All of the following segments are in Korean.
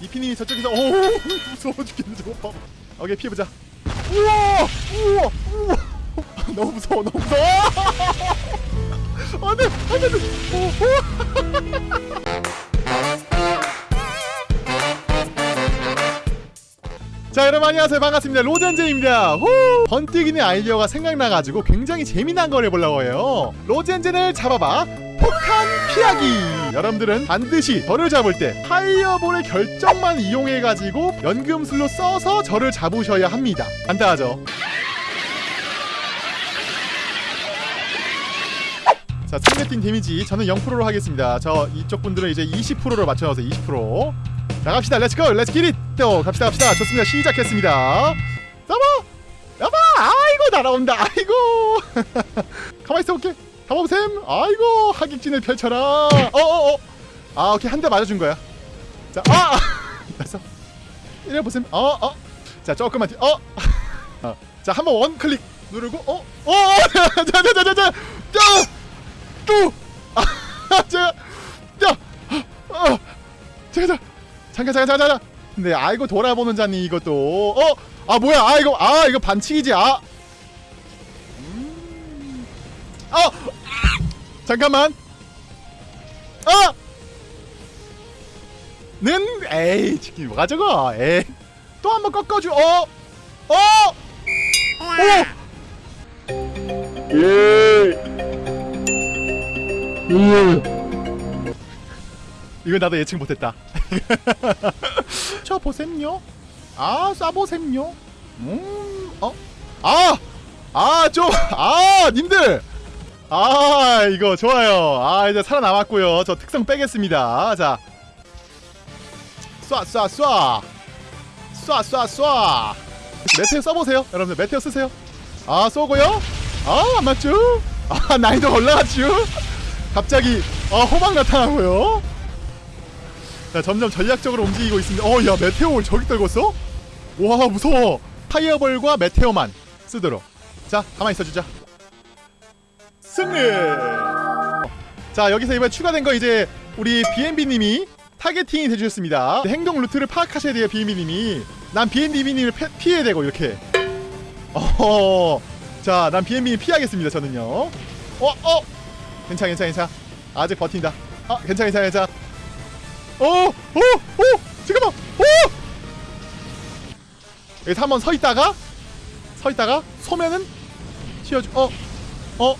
이피님이 저쪽에서 오 무서워 죽겠네 저거 봐. 오케이 피해보자. 우와! 우와! 우와! 너무 무서워 너무 무서워. 안돼 안돼 안돼. 자 여러분 안녕하세요. 반갑습니다. 로젠제입니다. 후! 번뜩이는 아이디어가 생각나가지고 굉장히 재미난 걸 해보려고 해요. 로젠제를 잡아봐 폭탄 피하기. 여러분들은 반드시 저를 잡을 때 파이어볼의 결정만 이용해가지고 연금술로 써서 저를 잡으셔야 합니다. 간단하죠? 자 상대 팀 데미지 저는 0%로 하겠습니다. 저 이쪽 분들은 이제 20%로 맞춰서 20% 나갑시다. let's go let's get it 또 갑시다 갑시다. 좋습니다. 시작했습니다. 잡아 잡아 아이고 날아온다. 아이고. 가만히 있어 볼게 가보셈. 아이고 하객진을 펼쳐라. 어어어. 아 오케이. 한 대 맞아준 거야. 자아! 됐어. 이래 보셈. 어어자 조금만 뒤. 어. 어. 자 한번 원 클릭 누르고 어 어 자자자자자. 뚜! 아, 제가 야 어, 잠깐 잠깐 잠깐 잠깐. 근데 아이고 돌아보는 자니 이것도. 어아 뭐야? 아 이거 아 이거 반칙이지. 아! 음. 어 잠깐만 아! 는 에이 치킨 뭐가 저거 에이 또 한번 꺾어줘 어 어! 오! 이거 나도 예측 못했다. 저 보셈요. 아, 쏴보셈요. 음, 어, 아, 아, 좀, 아, 님들. 아, 이거 좋아요. 아, 이제 살아남았고요. 저 특성 빼겠습니다. 자, 쏴, 쏴, 쏴, 쏴, 쏴, 쏴. 메테오 써보세요, 여러분들. 메테오 쓰세요. 아, 쏘고요. 아, 안 맞죠? 아, 난이도 올라갔죠? 갑자기 아 호박 나타나고요. 자 점점 전략적으로 움직이고 있습니다. 어야 meteor를 저기 떨궜어? 와 무서워. fireball과 meteor만 쓰도록. 자 가만 히 있어주자. 승리. 자 여기서 이번에 추가된 거 이제 우리 BNB님이 targeting이 되주셨습니다. 행동 루트를 파악하셔야 돼요 BNB님이. 난 BNB님을 피해야 되고 이렇게. 어. 자난 BNB 피하겠습니다 저는요. 어 어. 괜찮아 괜찮아 괜찮아 아직 버틴다 아 괜찮아 괜찮아 괜찮아 오오오 잠깐만 오 여기서 한번 서 있다가 서 있다가 소면은 튀어주 어 어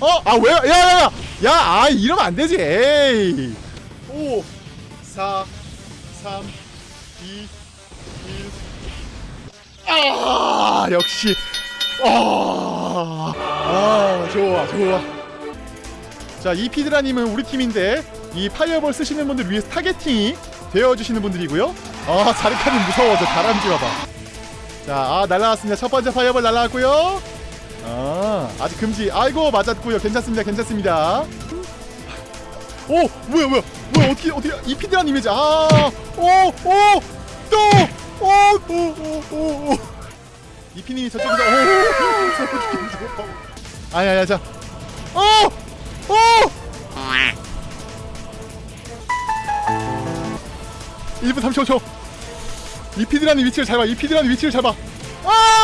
어 아 왜 야 야야야 이러면 안 되지. 에이. 5 4 3 2 1아 역시. 아, 아 좋아 좋아. 자 이피드라님은 우리 팀인데 이 fireball 쓰시는 분들 위해서 targeting이 되어주시는 분들이고요. 아 자르카님 무서워 저 다람쥐 봐봐. 자아 날라왔습니다. 첫 번째 fireball 날라왔고요 아. 아직 금지. 아이고 맞았고요. 괜찮습니다. 괜찮습니다. 오 뭐야 뭐야. 뭐야 어떻게 어떻게 이 피드라님이지. 아오오또오오오오 이피님이 저쪽에서 오 아니 아니 자. 어! 어! 1분 35초 이피드라는 위치를 잘 봐. 이피드라는 위치를 잘 봐. 아!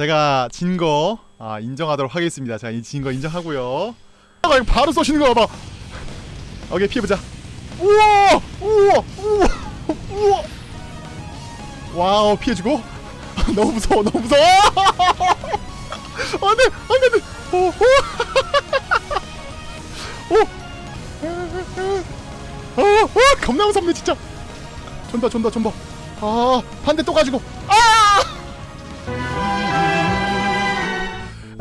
제가 진 거 아, 인정하도록 하겠습니다. 자, 이진거 인정하고요. 아, 바로 쏘시는 거 봐봐. 오케이, 피해보자. 우와! 우와! 우와! 우와! wow, 피해주고. 너무 무서워, 너무 무서워! 안 돼! 안 돼! 안 돼! 오! 오! 오! 오! 오! 겁나 무섭네, 진짜! 존다, 존다, 존다. 아, 반대 또 가지고. 아!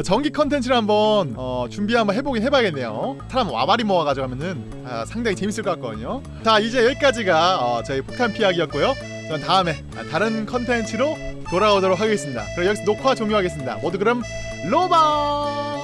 전기 컨텐츠를 한번 어, 준비 한번 해보긴 해봐야겠네요. 사람 와바리 모아가지고 하면은 아, 상당히 재밌을 것 같거든요. 자 이제 여기까지가 어, 저희 폭탄 피하기였고요. 전 다음에 다른 컨텐츠로 돌아오도록 하겠습니다. 그럼 여기서 녹화 종료하겠습니다. 모두 그럼 로바